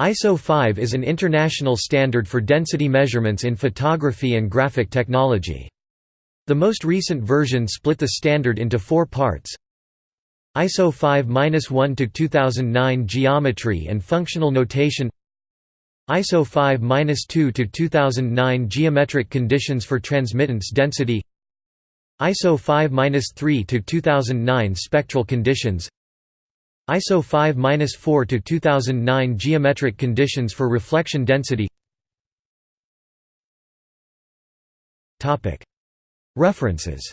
ISO 5 is an international standard for density measurements in photography and graphic technology. The most recent version split the standard into four parts. ISO 5-1 to 2009 Geometry and Functional Notation ISO 5-2 to 2009 Geometric Conditions for Transmittance Density ISO 5-3 to 2009 Spectral Conditions ISO 5-4 to 2009 Geometric conditions for reflection density. Topic. References